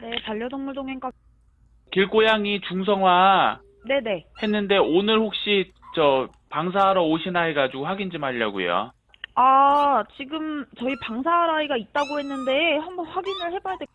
네, 반려동물 동행과 길고양이 중성화 네네. 했는데 오늘 혹시 저 방사하러 오시나 해가지고 확인 좀 하려고요. 아, 지금 저희 방사할 아이가 있다고 했는데 한번 확인을 해봐야 될